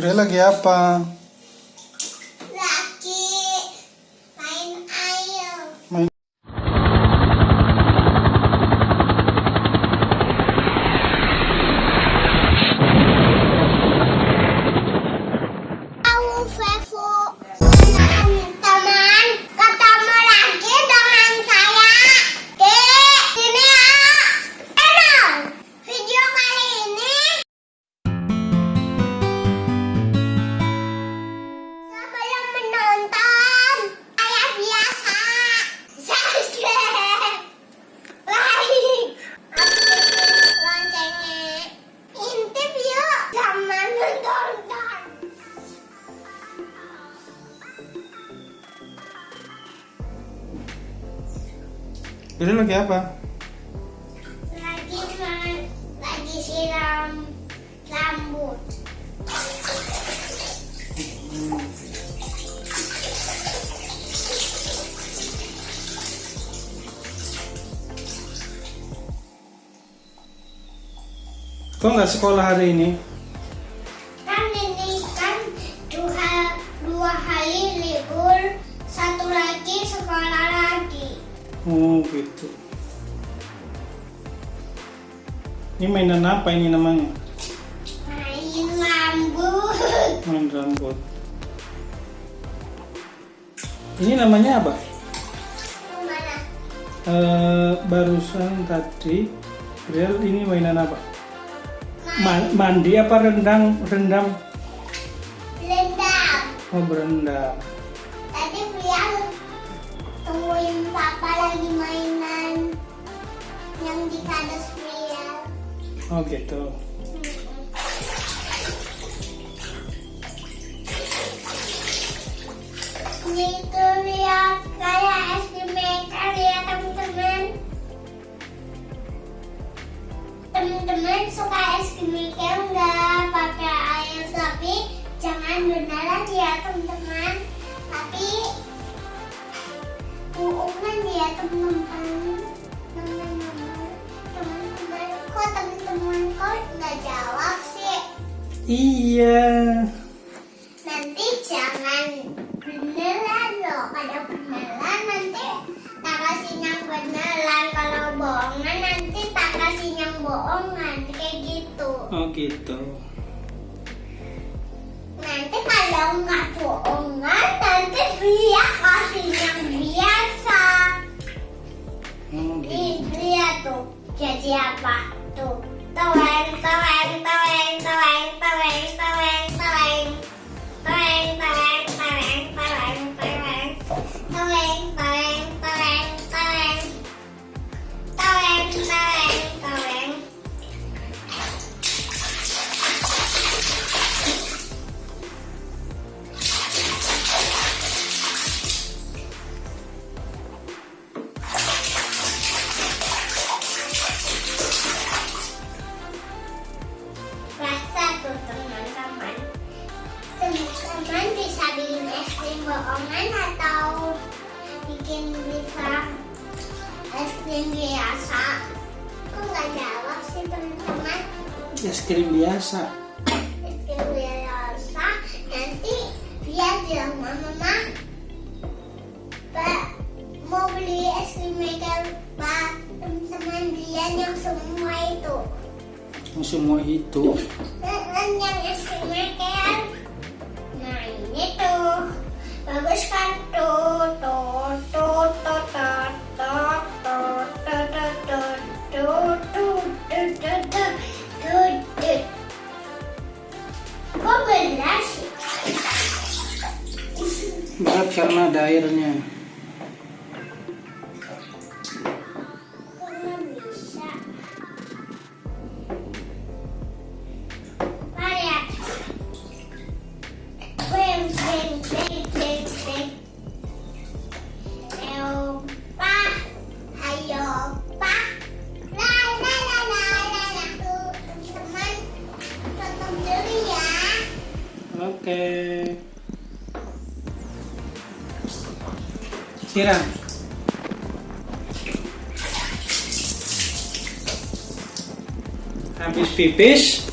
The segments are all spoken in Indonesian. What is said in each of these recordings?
relagueapa Bre lagi apa? lagi lagi siram rambut Kok nggak sekolah hari ini? kan ini kan dua dua hari libur satu lagi sekolah Oh gitu. Ini mainan apa ini namanya? main rambut Main rambut. Ini namanya apa? mana Eh, barusan tadi Real ini mainan apa? main Ma- mandi apa rendang? Rendam? lendang Oh berendam. Tungguin papa lagi mainan yang di kades Brian Oh gitu. Itu lihat kayak es krim maker ya teman-teman. Teman-teman suka es krim Iya. Nanti jangan beneran loh. Kalau beneran nanti tak kasih yang beneran. Kalau bohongan nanti tak kasih yang bohongan. Kayak gitu. Oh gitu. Nanti kalau nggak bohongan nanti dia kasih yang biasa. Oh gitu. Nih, lihat tuh. Jadi apa? Bohongan atau bikin bisa es krim biasa. Kok nggak jawab sih teman-teman? Es krim biasa. Es krim biasa nanti dia bilang mama Pak mau beli es krim maker Pak teman-teman dia yang semua itu. Yang semua itu. Dan yang es krim maker. Nah ini tuh bagus kan. Kok belas sih? Karena ada. Siram. Habis pipis,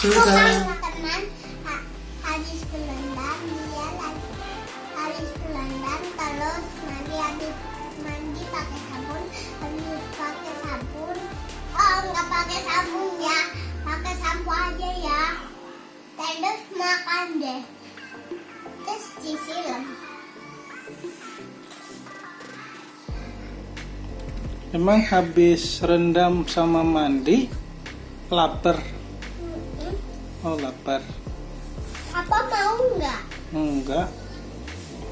Sugar. Pakai sabun ya pakai sampo aja ya terus makan deh terus disiram Emang habis rendam sama mandi lapar. Mm-mm. Oh, lapar. apa mau nggak Enggak,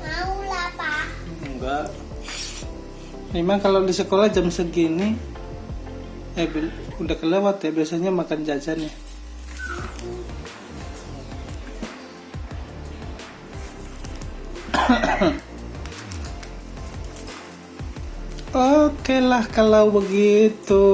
mau lah pak enggak. Emang kalau di sekolah jam segini eh udah kelewat ya biasanya makan jajan ya. Oke lah kalau begitu.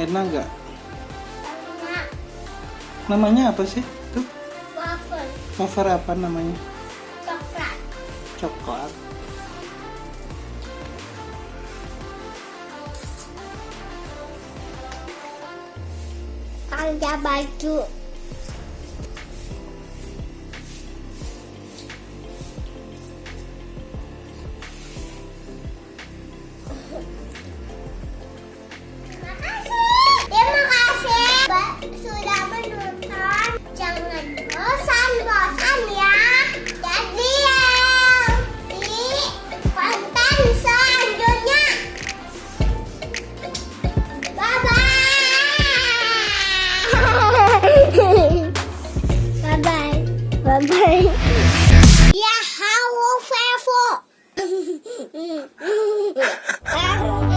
Enak nggak? karena Namanya apa sih? Tuh, waffle wafer apa namanya? coklat Coklat. kerja baju 分配。呀，好，我发疯。